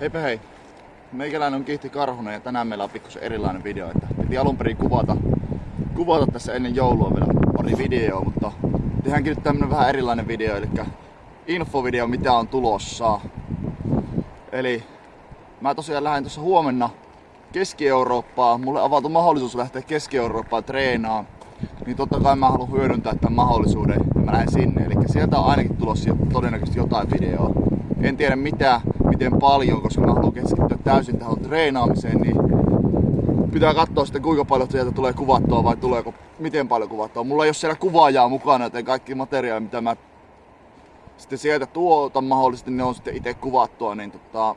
Heipä hei. Meikäläinen on Kihti Karhunen ja tänään meillä on pikkusen erilainen video. Että piti alun perin kuvata, kuvata tässä ennen joulua vielä pari videoa, mutta tehdäänkin nyt tämmönen vähän erilainen video, eli infovideo mitä on tulossa. Eli mä tosiaan lähden tuossa huomenna Keski-Eurooppaan. Mulle avautui mahdollisuus lähteä Keski-Eurooppaan treenaamaan. Niin totta kai mä haluan hyödyntää tämän mahdollisuuden ja mä lähden sinne. Eli sieltä on ainakin tulossa todennäköisesti jotain videoa. En tiedä mitä, miten paljon, koska mä haluan keskittyä täysin tähän treenaamiseen, niin pitää katsoa sitten kuinka paljon sieltä tulee kuvattua vai tuleeko miten paljon kuvattua. Mulla ei ole siellä kuvaajaa mukana, joten kaikki materiaali mitä mä sitten sieltä tuotan mahdollisesti ne on sitten itse kuvattua, niin tota,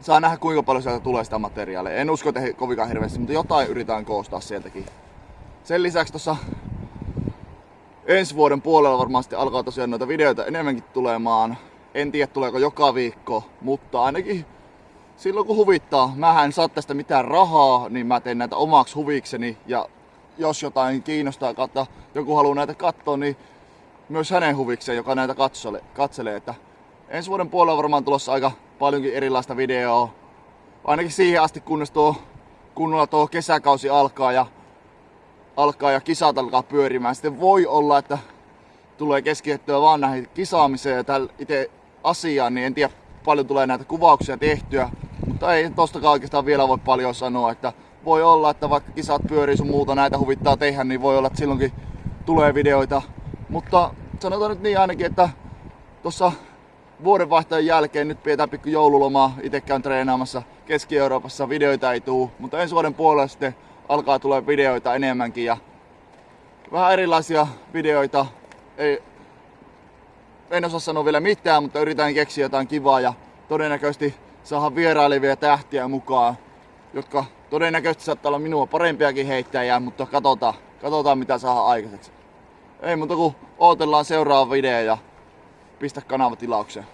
saa nähdä kuinka paljon sieltä tulee sitä materiaalia. En usko, että kovinkaan hirveästi, mutta jotain yritetään koostaa sieltäkin. Sen lisäksi tuossa ensi vuoden puolella varmasti alkaa tosiaan noita videoita enemmänkin tulemaan. En tiedä tuleeko joka viikko, mutta ainakin silloin kun huvittaa. Mä en saa tästä mitään rahaa, niin mä teen näitä omaksi huvikseni. Ja jos jotain kiinnostaa kautta joku haluaa näitä katsoa, niin myös hänen huvikseen, joka näitä katsole, katselee. Että ensi vuoden puolella varmaan tulossa aika paljonkin erilaista videoa. Ainakin siihen asti, kunnes tuo kunnolla tuo kesäkausi alkaa ja, alkaa ja kisat alkaa pyörimään. Sitten voi olla, että tulee keskittyä vaan näihin kisaamiseen ja itse asiaan, niin en tiedä paljon tulee näitä kuvauksia tehtyä. Mutta ei tosta oikeastaan vielä voi paljon sanoa, että voi olla, että vaikka kisat pyörii sun muuta näitä huvittaa tehdä, niin voi olla, että silloinkin tulee videoita. Mutta sanotaan nyt niin ainakin, että tuossa vuodenvaihteen jälkeen nyt pidetään pikku joululomaa. Itse käyn treenaamassa Keski-Euroopassa, videoita ei tuu, mutta ensi vuoden puolella sitten alkaa tulla videoita enemmänkin ja vähän erilaisia videoita. Ei, en osaa sanoa vielä mitään, mutta yritän keksiä jotain kivaa ja todennäköisesti saada vierailevia tähtiä mukaan, jotka todennäköisesti saattaa olla minua parempiakin heittäjiä, mutta katsotaan, katsotaan mitä saa aikaiseksi. Ei muuta kuin odotellaan seuraava video ja pistä kanava tilaukseen.